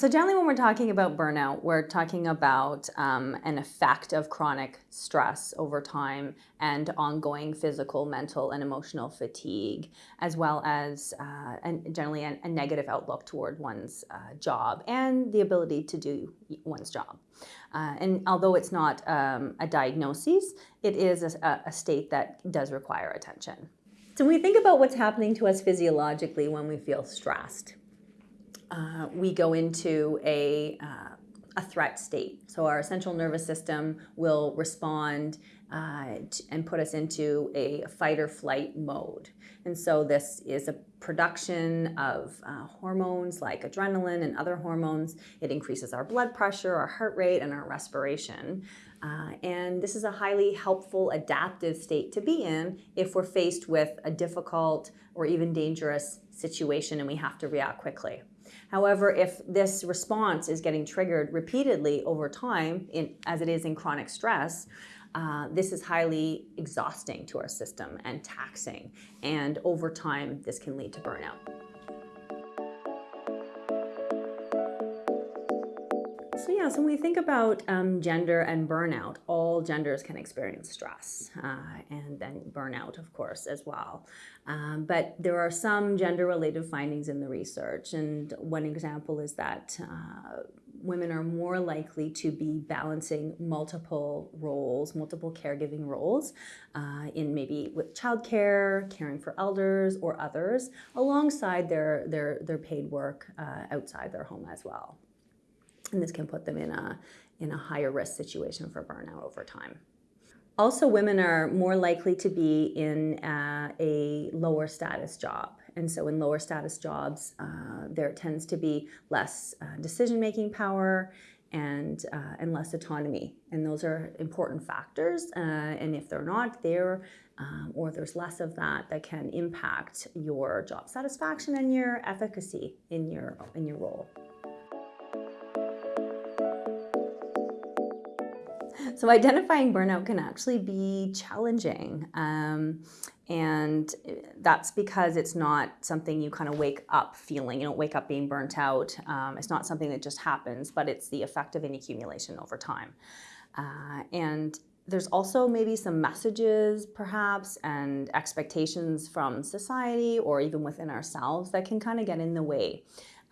So generally when we're talking about burnout, we're talking about um, an effect of chronic stress over time and ongoing physical, mental, and emotional fatigue, as well as uh, generally a, a, negative outlook toward one's uh, job and the ability to do one's job. Uh, and although it's not um, a diagnosis, it is a, a state that does require attention. So when we think about what's happening to us physiologically when we feel stressed, uh, we go into a, uh, a threat state. So our central nervous system will respond uh, and put us into a fight or flight mode. And so this is a production of uh, hormones like adrenaline and other hormones. It increases our blood pressure, our heart rate, and our respiration. Uh, and this is a highly helpful adaptive state to be in if we're faced with a difficult or even dangerous situation and we have to react quickly. However, if this response is getting triggered repeatedly over time, in, as it is in chronic stress, uh, this is highly exhausting to our system and taxing. And over time, this can lead to burnout. So yeah, so when we think about um, gender and burnout, all genders can experience stress uh, and then burnout, of course, as well. Um, but there are some gender-related findings in the research, and one example is that uh, women are more likely to be balancing multiple roles, multiple caregiving roles uh, in maybe with childcare, caring for elders or others, alongside their, their, their paid work uh, outside their home as well and this can put them in a, in a higher risk situation for burnout over time. Also, women are more likely to be in uh, a lower status job. And so in lower status jobs, uh, there tends to be less uh, decision-making power and, uh, and less autonomy. And those are important factors. Uh, and if they're not there, um, or there's less of that, that can impact your job satisfaction and your efficacy in your, in your role. So identifying burnout can actually be challenging. Um, and that's because it's not something you kind of wake up feeling. You don't wake up being burnt out. Um, it's not something that just happens, but it's the effect of an accumulation over time. Uh, and there's also maybe some messages perhaps and expectations from society or even within ourselves that can kind of get in the way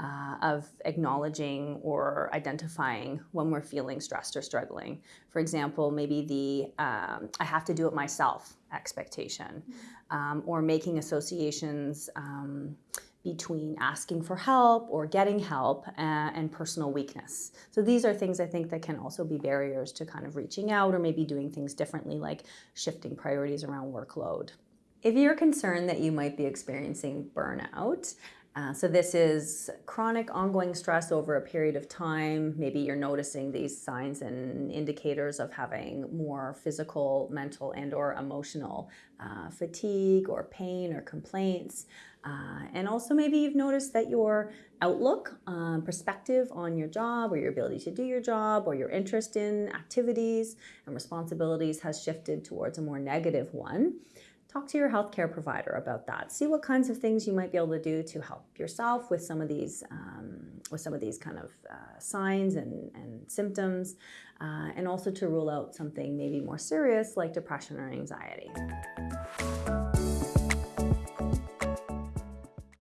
uh, of acknowledging or identifying when we're feeling stressed or struggling. For example, maybe the um, I have to do it myself expectation um, or making associations um, between asking for help or getting help uh, and personal weakness. So these are things I think that can also be barriers to kind of reaching out or maybe doing things differently like shifting priorities around workload. If you're concerned that you might be experiencing burnout, uh, so this is chronic ongoing stress over a period of time. Maybe you're noticing these signs and indicators of having more physical, mental, and or emotional uh, fatigue or pain or complaints. Uh, and also maybe you've noticed that your outlook, um, perspective on your job or your ability to do your job or your interest in activities and responsibilities has shifted towards a more negative one talk to your healthcare provider about that. See what kinds of things you might be able to do to help yourself with some of these, um, with some of these kind of uh, signs and, and symptoms, uh, and also to rule out something maybe more serious like depression or anxiety.